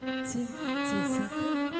金金色